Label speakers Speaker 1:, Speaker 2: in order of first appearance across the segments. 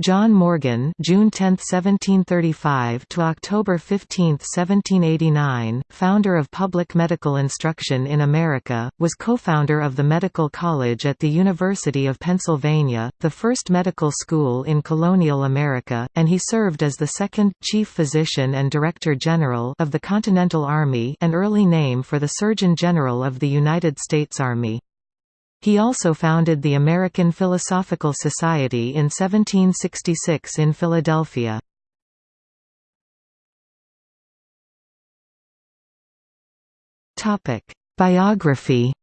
Speaker 1: John Morgan June 10, 1735 to October 15, 1789, founder of public medical instruction in America, was co-founder of the Medical College at the University of Pennsylvania, the first medical school in colonial America, and he served as the second chief physician and director general of the Continental Army, an early name for the Surgeon General of the United States Army. He also founded the American Philosophical Society in 1766 in Philadelphia. Biography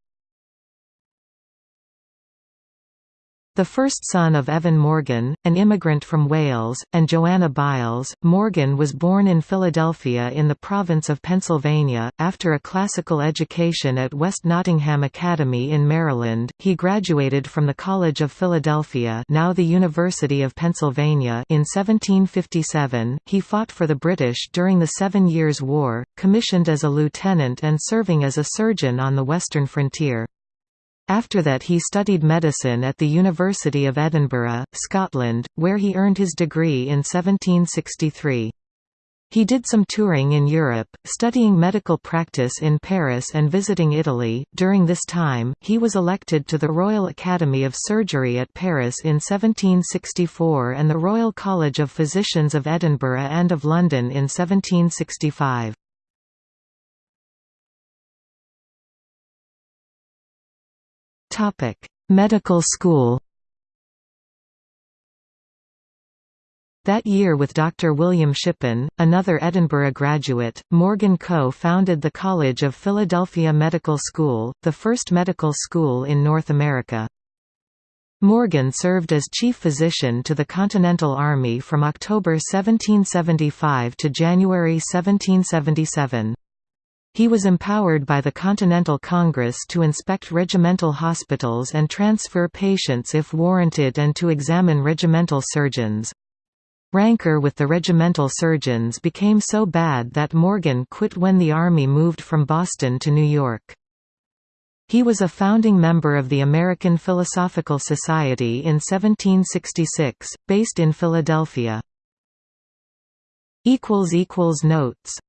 Speaker 1: The first son of Evan Morgan, an immigrant from Wales, and Joanna Biles, Morgan was born in Philadelphia in the province of Pennsylvania. After a classical education at West Nottingham Academy in Maryland, he graduated from the College of Philadelphia, now the University of Pennsylvania, in 1757. He fought for the British during the Seven Years' War, commissioned as a lieutenant and serving as a surgeon on the western frontier. After that he studied medicine at the University of Edinburgh, Scotland, where he earned his degree in 1763. He did some touring in Europe, studying medical practice in Paris and visiting Italy. During this time, he was elected to the Royal Academy of Surgery at Paris in 1764 and the Royal College of Physicians of Edinburgh and of London in 1765. Medical school That year with Dr. William Shippen, another Edinburgh graduate, Morgan co-founded the College of Philadelphia Medical School, the first medical school in North America. Morgan served as chief physician to the Continental Army from October 1775 to January 1777. He was empowered by the Continental Congress to inspect regimental hospitals and transfer patients if warranted and to examine regimental surgeons. Rancor with the regimental surgeons became so bad that Morgan quit when the Army moved from Boston to New York. He was a founding member of the American Philosophical Society in 1766, based in Philadelphia. Notes